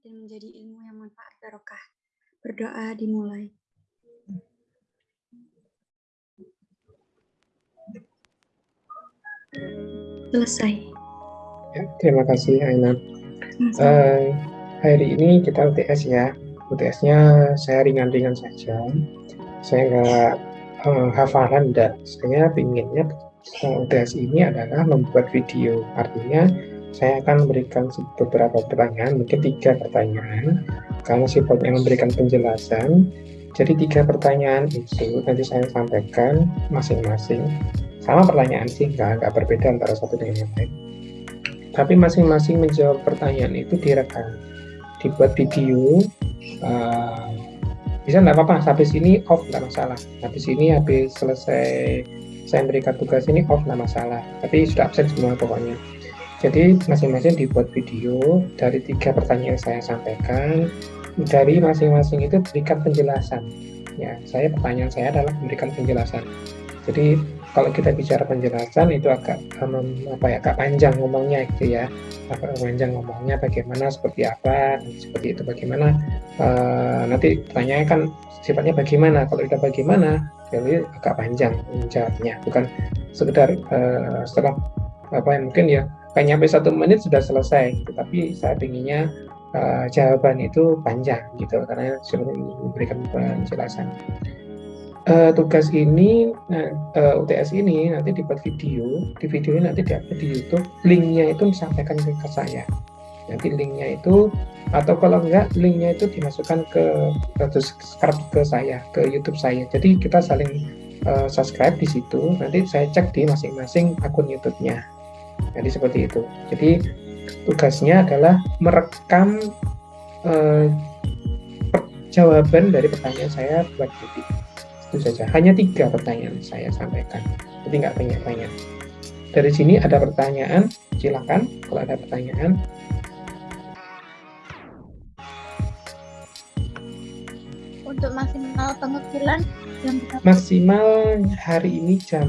dan menjadi ilmu yang manfaat barokah. Berdoa dimulai. Selesai. Ya, terima kasih Ainat. Uh, hari ini kita UTS ya. UTS-nya saya ringan-ringan saja. Saya nggak uh, hafalan dan saya inginnya uh, UTS ini adalah membuat video. Artinya saya akan memberikan beberapa pertanyaan, mungkin tiga pertanyaan, karena sifatnya memberikan penjelasan. Jadi tiga pertanyaan itu nanti saya sampaikan masing-masing. Sama pertanyaan sih nggak nggak berbeda antara satu dengan yang lain. Tapi masing-masing menjawab pertanyaan itu direkam. Dibuat video uh, bisa nggak apa-apa habis ini off nggak masalah. Habis ini habis selesai saya berikan tugas ini off nggak masalah. Tapi sudah absen semua pokoknya jadi masing-masing dibuat video dari tiga pertanyaan yang saya sampaikan. Dari masing-masing itu berikan penjelasan. Ya saya pertanyaan saya adalah memberikan penjelasan. Jadi kalau kita bicara penjelasan itu agak um, apa ya agak panjang ngomongnya gitu ya. Agak panjang ngomongnya bagaimana seperti apa seperti itu bagaimana. Uh, nanti pertanyaannya kan sifatnya bagaimana. Kalau kita bagaimana jadi agak panjang menjawabnya. Bukan sekedar uh, setelah apa yang mungkin ya kayak nyampe satu menit sudah selesai gitu. tapi saya inginnya uh, jawaban itu panjang gitu karena sudah memberikan penjelasan. Uh, tugas ini uh, eh, UTS ini nanti dibuat video. Di video ini nanti diupload di YouTube. Linknya itu disampaikan ke, saya. Nanti linknya itu atau kalau enggak linknya itu dimasukkan ke ke subscribe ke saya ke YouTube saya. Jadi kita saling uh, subscribe di situ. Nanti saya cek di masing-masing akun YouTube-nya jadi seperti itu jadi tugasnya adalah merekam uh, jawaban dari pertanyaan saya buat YouTube itu saja. Hanya tiga pertanyaan saya sampaikan. Jadi nggak banyak-banyak. Dari sini ada pertanyaan, silakan kalau ada pertanyaan. Untuk maksimal pengukilan jam berapa? Maksimal hari ini jam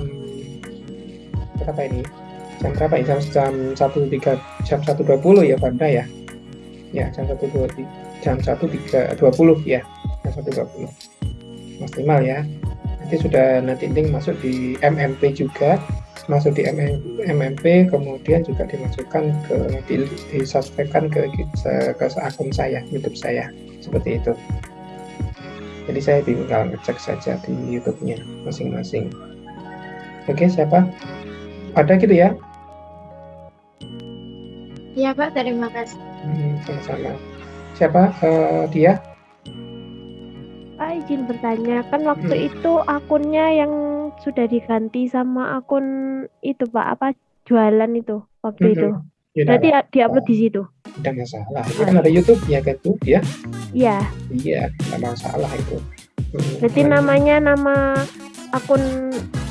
berapa ini? Jam berapa ya? Jam jam satu tiga jam satu dua puluh ya Banda ya? Ya jam satu dua jam satu tiga dua puluh ya. Jam satu dua puluh. Maksimal ya. Nanti sudah nanti link masuk di MMP juga. Masuk di MMP kemudian juga dimasukkan ke di, disuspekkan ke, ke akun saya YouTube saya. Seperti itu. Jadi saya tinggal ngecek saja di YouTube-nya masing-masing. Oke siapa? Ada gitu ya Iya Pak terima kasih hmm, sama-sama siapa uh, dia Pak izin bertanya, kan waktu hmm. itu akunnya yang sudah diganti sama akun itu Pak, apa jualan itu waktu hmm. itu. Ya, Berarti ya, diupload di situ. Tidak masalah. Itu kan ada YouTube ya kan tuh ya? Iya. Iya, tidak masalah itu. Hmm. Berarti namanya nama akun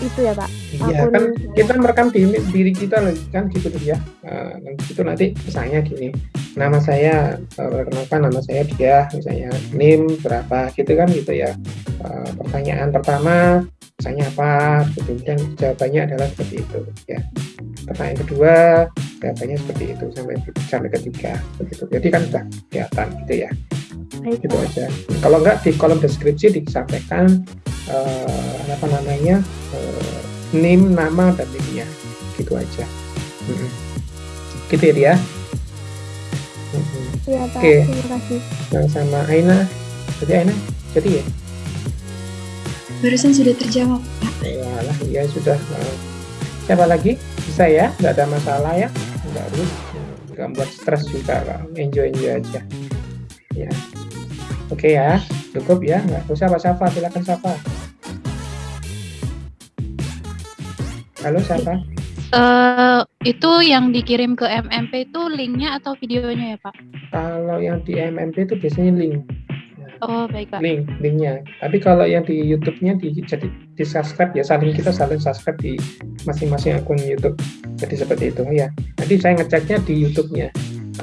itu ya Pak? Iya akun... kan kita merekam diri, diri kita kan gitu ya. Uh, itu nanti misalnya gini, nama saya perkenalkan nama saya dia misalnya NIM berapa gitu kan gitu ya. Uh, pertanyaan pertama misalnya apa, kemudian jawabannya adalah seperti itu ya. Pertanyaan kedua jawabannya seperti itu sampai sampai ketiga begitu. Jadi kan sudah kelihatan gitu ya. Baik. Gitu aja. Kalau enggak di kolom deskripsi disampaikan uh, apa namanya uh, name nama dan linknya gitu aja. Hmm. gitu ya dia. Hmm. ya, oke. Okay. yang sama Aina. Jadi Aina? Jadi ya? Barusan sudah terjawab ya lah ya sudah. Uh, siapa lagi? Bisa ya nggak ada masalah ya. Nggak harus. Nggak buat stres juga enjoy enjoy aja. Ya oke okay ya cukup ya nggak usah apa siapa silakan siapa Halo siapa? Uh, itu yang dikirim ke MMP itu linknya atau videonya ya Pak? Kalau yang di MMP itu biasanya link. Oh baik Pak. Link, linknya. Tapi kalau yang di YouTube-nya di, jadi di subscribe ya saling kita saling subscribe di masing-masing akun YouTube. Jadi seperti itu ya. Nanti saya ngeceknya di YouTube-nya.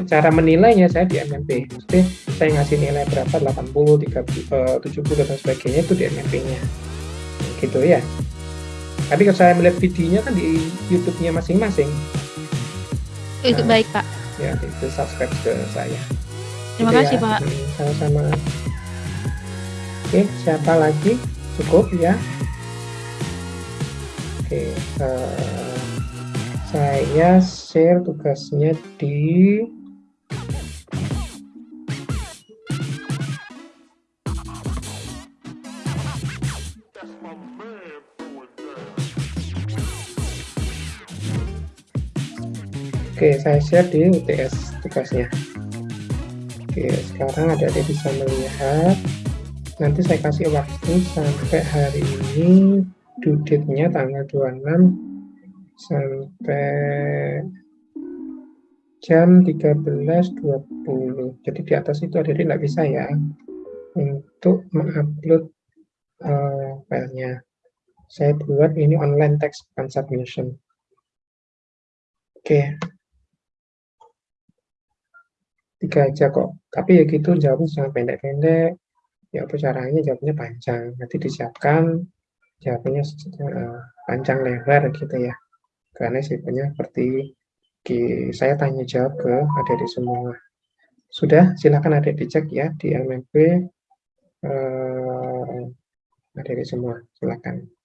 Cara menilainya saya di MMP. Jadi saya ngasih nilai berapa 80, 30, 70 dan sebagainya itu di MMP-nya. Gitu ya. Tapi kalau saya melihat videonya kan di YouTube-nya masing-masing. Itu nah, baik Pak. Ya, itu subscribe ke saya. Terima Gitu kasih, ya. Pak. Hmm, Sama-sama. Oke, siapa lagi? Cukup ya? Oke, eh, saya share tugasnya di Oke, saya share di UTS tugasnya. Oke, sekarang ada bisa melihat. Nanti saya kasih waktu sampai hari ini due date-nya tanggal 26 sampai jam 13.20. Jadi di atas itu ada tidak bisa ya untuk mengupload eh, filenya. Saya buat ini online text bukan submission. Oke, tiga aja kok. Tapi ya gitu jawabnya jangan pendek-pendek. Ya apa caranya jawabnya panjang. Nanti disiapkan jawabnya eh, panjang lebar gitu ya. Karena sifatnya seperti di, saya tanya jawab ke adik-adik semua. Sudah, silakan adik dicek ya di LMP eh, adik-adik semua. Silakan.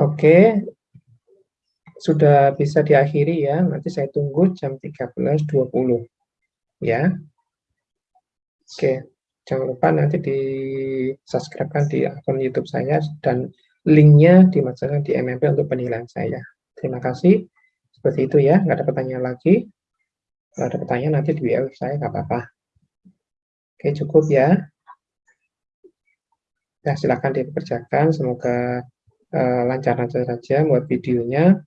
Oke, sudah bisa diakhiri ya. Nanti saya tunggu jam 13.20 ya. Oke, jangan lupa nanti di subscribe di akun YouTube saya dan linknya dimasukkan di MMP untuk penilaian saya. Terima kasih. Seperti itu ya, nggak ada pertanyaan lagi. Kalau ada pertanyaan nanti di WA saya nggak apa-apa. Oke, cukup ya. Ya, silakan dikerjakan. Semoga uh, lancar-lancar saja buat videonya.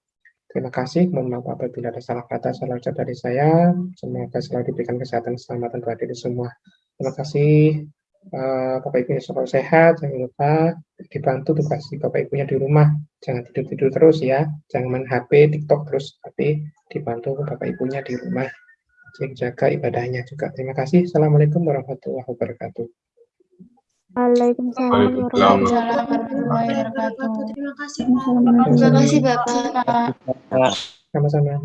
Terima kasih. Mohon maaf apabila ada salah kata, salah ucap dari saya. Semoga selalu diberikan kesehatan keselamatan buat diri semua. Terima kasih. Uh, Bapak Ibu selalu sehat. Jangan lupa dibantu tugas Bapak Ibunya di rumah. Jangan tidur-tidur terus ya. Jangan main HP, TikTok terus. Tapi dibantu Bapak Ibunya di rumah. Jaga ibadahnya juga. Terima kasih. Assalamualaikum warahmatullahi wabarakatuh. Waalaikumsalam warahmatullahi wabarakatuh. Terima kasih, Pak. Terima kasih Bapak. Sama-sama.